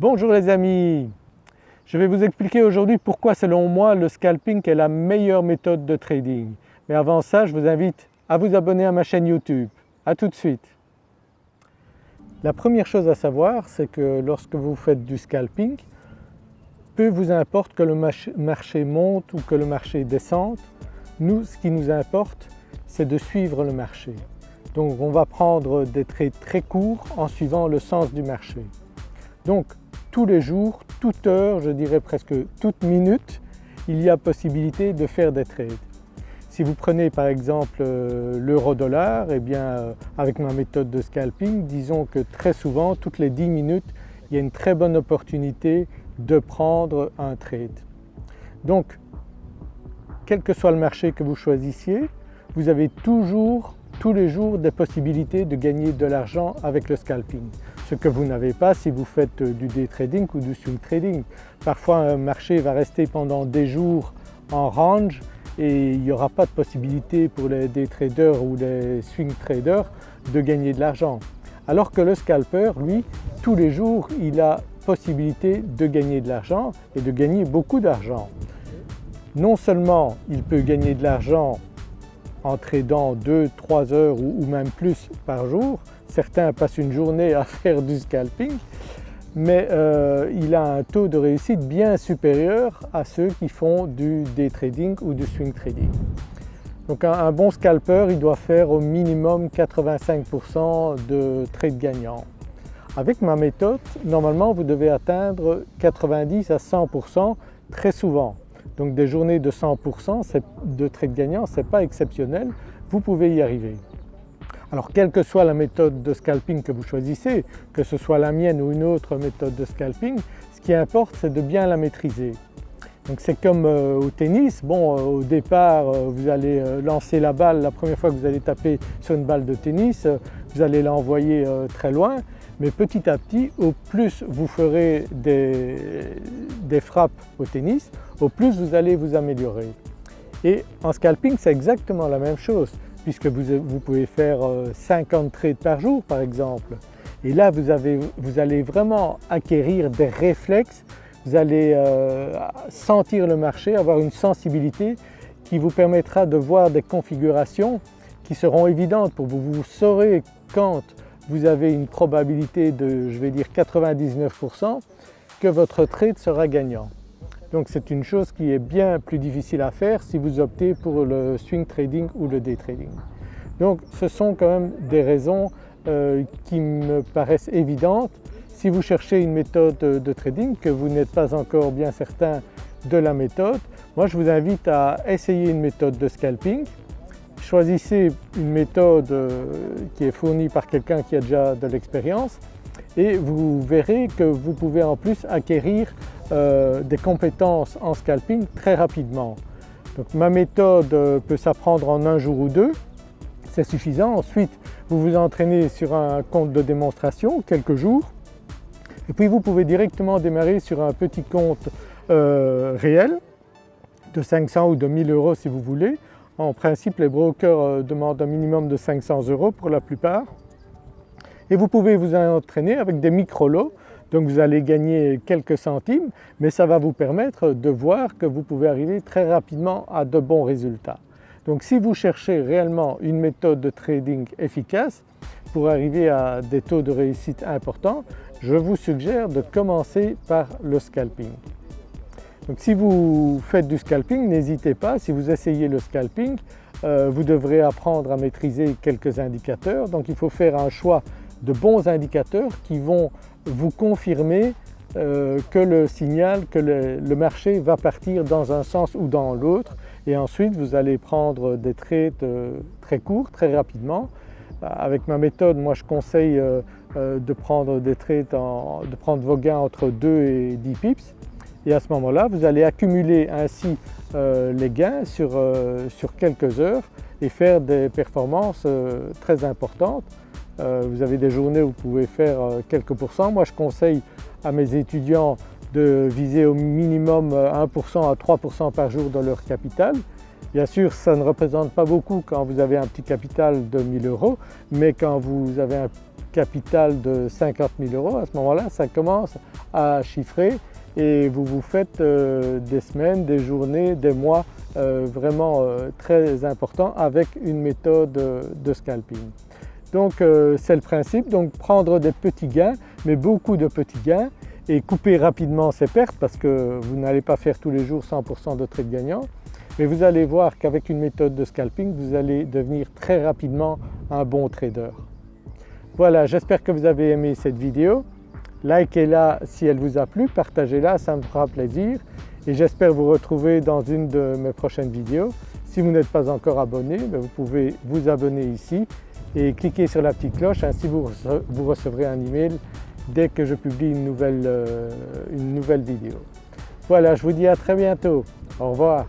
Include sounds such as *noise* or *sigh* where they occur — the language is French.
Bonjour les amis, je vais vous expliquer aujourd'hui pourquoi selon moi le scalping est la meilleure méthode de trading. Mais avant ça je vous invite à vous abonner à ma chaîne YouTube. A tout de suite. La première chose à savoir c'est que lorsque vous faites du scalping, peu vous importe que le marché monte ou que le marché descende, nous ce qui nous importe c'est de suivre le marché. Donc on va prendre des trades très courts en suivant le sens du marché. Tous les jours, toute heure, je dirais presque toute minute, il y a possibilité de faire des trades. Si vous prenez par exemple euh, l'euro-dollar, eh bien euh, avec ma méthode de scalping, disons que très souvent, toutes les 10 minutes, il y a une très bonne opportunité de prendre un trade. Donc quel que soit le marché que vous choisissiez, vous avez toujours tous les jours des possibilités de gagner de l'argent avec le scalping. Ce que vous n'avez pas si vous faites du day trading ou du swing trading. Parfois un marché va rester pendant des jours en range et il n'y aura pas de possibilité pour les day traders ou les swing traders de gagner de l'argent. Alors que le scalper, lui, tous les jours, il a possibilité de gagner de l'argent et de gagner beaucoup d'argent. Non seulement il peut gagner de l'argent en tradant 2-3 heures ou même plus par jour, certains passent une journée à *laughs* faire du scalping, mais euh, il a un taux de réussite bien supérieur à ceux qui font du day trading ou du swing trading. Donc un, bon scalper il doit faire au minimum 85% de trades gagnants. Avec ma méthode, normalement vous devez atteindre 90 à 100% très souvent. Donc des journées de 100% de trade gagnants, ce n'est pas exceptionnel, vous pouvez y arriver. Alors quelle que soit la méthode de scalping que vous choisissez, que ce soit la mienne ou une autre méthode de scalping, ce qui importe c'est de bien la maîtriser. Donc c'est comme euh, au tennis, bon euh, au départ euh, vous allez lancer la balle, la première fois que vous allez taper sur une balle de tennis, vous allez l'envoyer très loin, mais petit à petit au plus vous ferez des, frappes au tennis, au plus vous allez vous améliorer. Et en scalping c'est exactement la même chose puisque vous, pouvez faire 50 euh, trades par jour par exemple. Et là vous, allez vraiment acquérir des réflexes, vous allez euh, sentir le marché, avoir une sensibilité qui vous permettra de voir des configurations qui seront évidentes pour vous. Vous saurez quand vous avez une probabilité de je vais dire 99% que votre trade sera gagnant. Donc c'est une chose qui est bien plus difficile à faire si vous optez pour le swing trading ou le day trading. Donc ce sont quand même des raisons euh, qui me paraissent évidentes. Si vous cherchez une méthode de trading, que vous n'êtes pas encore bien certain de la méthode, moi je vous invite à essayer une méthode de scalping. Choisissez une méthode euh, qui est fournie par quelqu'un qui a déjà de l'expérience et vous verrez que vous pouvez en plus acquérir euh, des compétences en scalping très rapidement. Donc ma méthode euh, peut s'apprendre en un jour ou deux, c'est suffisant. Ensuite vous vous entraînez sur un compte de démonstration quelques jours et puis vous pouvez directement démarrer sur un petit compte réel de 500 ou de 1000 euros si vous voulez. En principe les brokers demandent un minimum de 500 euros pour la plupart et vous pouvez vous entraîner avec des micro-lots donc vous allez gagner quelques centimes mais ça va vous permettre de voir que vous pouvez arriver très rapidement à de bons résultats. Donc si vous cherchez réellement une méthode de trading efficace pour arriver à des taux de réussite importants, je vous suggère de commencer par le scalping. Donc si vous faites du scalping, n'hésitez pas, si vous essayez le scalping, euh, vous devrez apprendre à maîtriser quelques indicateurs. Donc il faut faire un choix de bons indicateurs qui vont vous confirmer euh, que le signal, que le, marché va partir dans un sens ou dans l'autre et ensuite vous allez prendre des trades euh, très courts, très rapidement. Avec ma méthode, moi je conseille de prendre des trades, de prendre vos gains entre 2 et 10 pips et à ce moment-là vous allez accumuler ainsi les gains sur, sur quelques heures et faire des performances très importantes euh, vous avez des journées où vous pouvez faire euh, quelques pourcents. Moi je conseille à mes étudiants de viser au minimum 1% euh, à 3% par jour dans leur capital. Bien sûr ça ne représente pas beaucoup quand vous avez un petit capital de 1000 euros mais quand vous avez un capital de 50 000 euros, à ce moment-là ça commence à chiffrer et vous vous faites euh, des semaines, des journées, des mois euh, vraiment euh, très importants avec une méthode de scalping. Donc c'est le principe, donc prendre des petits gains mais beaucoup de petits gains et couper rapidement ces pertes parce que vous n'allez pas faire tous les jours 100% de trades gagnants mais vous allez voir qu'avec une méthode de scalping vous allez devenir très rapidement un bon trader. Voilà j'espère que vous avez aimé cette vidéo, likez-la si elle vous a plu, partagez-la ça me fera plaisir et j'espère vous retrouver dans une de mes prochaines vidéos. Si vous n'êtes pas encore abonné, ben, vous pouvez vous abonner ici et cliquer sur la petite cloche, ainsi vous recevrez un email dès que je publie une nouvelle, euh, une nouvelle vidéo. Voilà, je vous dis à très bientôt. Au revoir.